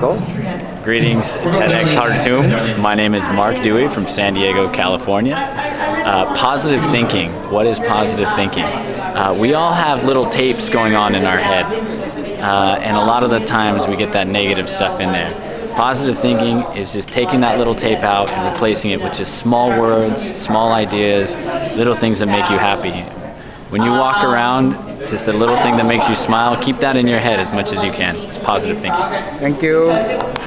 Go. Greetings, TEDx Khartoum. My name is Mark Dewey from San Diego, California. Uh, positive thinking. What is positive thinking? Uh, we all have little tapes going on in our head, uh, and a lot of the times we get that negative stuff in there. Positive thinking is just taking that little tape out and replacing it with just small words, small ideas, little things that make you happy. When you walk around, just a little thing that makes you smile, keep that in your head as much as you can. It's positive thinking. Thank you.